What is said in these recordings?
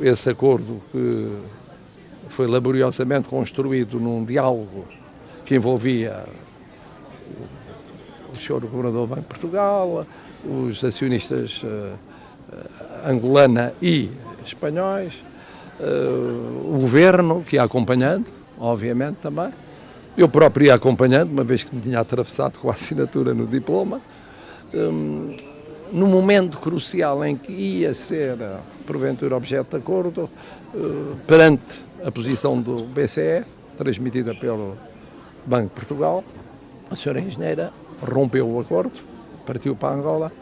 Esse acordo que foi laboriosamente construído num diálogo que envolvia o senhor Governador do Banco de Portugal, os acionistas uh, angolana e espanhóis, uh, o governo que ia acompanhando, obviamente também, eu próprio ia acompanhando, uma vez que me tinha atravessado com a assinatura no diploma, um, no momento crucial em que ia ser, porventura, objeto de acordo, uh, perante a posição do BCE, transmitida pelo Banco de Portugal, a senhora engenheira rompeu o acordo, partiu para Angola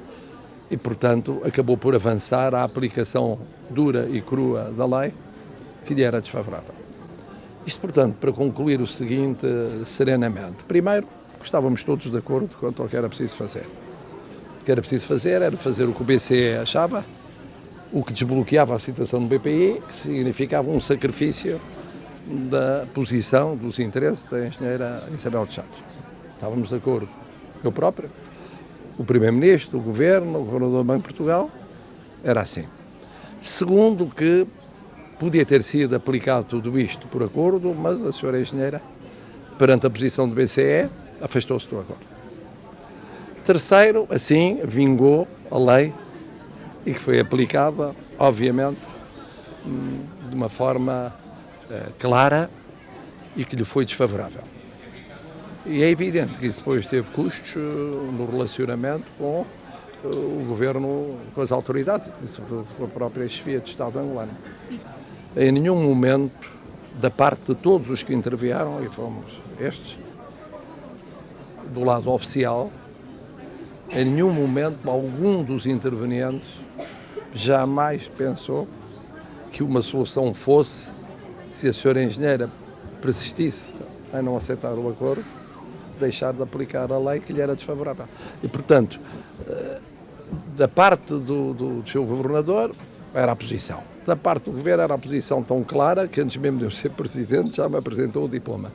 e, portanto, acabou por avançar a aplicação dura e crua da lei que lhe era desfavorável. Isto, portanto, para concluir o seguinte serenamente. Primeiro, estávamos todos de acordo quanto ao que era preciso fazer. O que era preciso fazer era fazer o que o BCE achava, o que desbloqueava a situação do BPI, que significava um sacrifício da posição, dos interesses da engenheira Isabel de Santos. Estávamos de acordo. Eu próprio, o Primeiro-Ministro, o Governo, o Governador do Banco de Portugal, era assim. Segundo, que podia ter sido aplicado tudo isto por acordo, mas a senhora engenheira, perante a posição do BCE, afastou-se do acordo. Terceiro, assim, vingou a lei e que foi aplicada, obviamente, hum, de uma forma eh, clara e que lhe foi desfavorável. E é evidente que isso depois teve custos eh, no relacionamento com eh, o governo, com as autoridades, com a própria chefia de Estado angolano. Em nenhum momento, da parte de todos os que intervieram, e fomos estes, do lado oficial, em nenhum momento algum dos intervenientes jamais pensou que uma solução fosse, se a senhora engenheira persistisse em não aceitar o acordo, deixar de aplicar a lei que lhe era desfavorável. E, portanto, eh, da parte do, do, do seu governador, era a posição. Da parte do governo era a posição tão clara que antes mesmo de eu ser presidente já me apresentou o diploma.